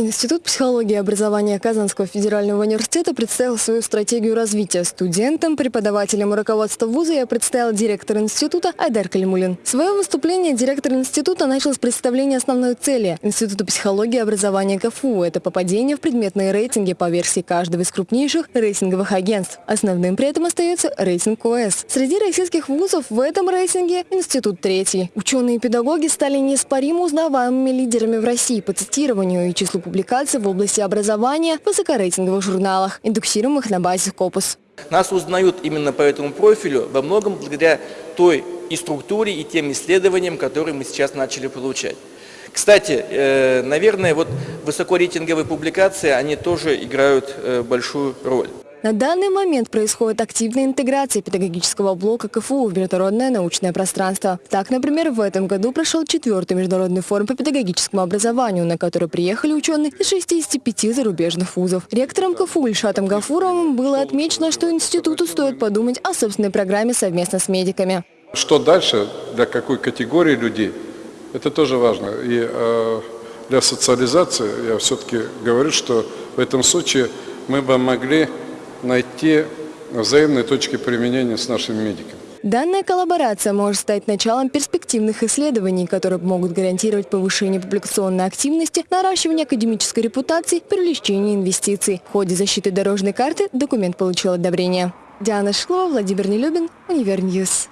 Институт психологии и образования Казанского федерального университета представил свою стратегию развития. Студентам, преподавателям и руководству вуза я представил директор института Айдар Калимулин. Свое выступление директор института начал с представления основной цели Института психологии и образования КФУ. Это попадение в предметные рейтинги по версии каждого из крупнейших рейтинговых агентств. Основным при этом остается рейтинг ОС. Среди российских вузов в этом рейтинге институт третий. Ученые и педагоги стали неоспоримо узнаваемыми лидерами в России по цитированию и числу публикаций в области образования в высокорейтинговых журналах, индексируемых на базе Scopus. Нас узнают именно по этому профилю во многом благодаря той и структуре, и тем исследованиям, которые мы сейчас начали получать. Кстати, э, наверное, вот высокорейтинговые публикации, они тоже играют э, большую роль. На данный момент происходит активная интеграция педагогического блока КФУ в международное научное пространство. Так, например, в этом году прошел четвертый международный форум по педагогическому образованию, на который приехали ученые из 65 зарубежных вузов. Ректором КФУ Ильшатом Гафуровым было отмечено, что институту стоит подумать о собственной программе совместно с медиками. Что дальше, для какой категории людей, это тоже важно. И э, для социализации я все-таки говорю, что в этом случае мы бы могли найти взаимные точки применения с нашими медиками. Данная коллаборация может стать началом перспективных исследований, которые могут гарантировать повышение публикационной активности, наращивание академической репутации, привлечение инвестиций. В ходе защиты дорожной карты документ получил одобрение. Диана Шклова, Владимир Нелюбин, Универньюз.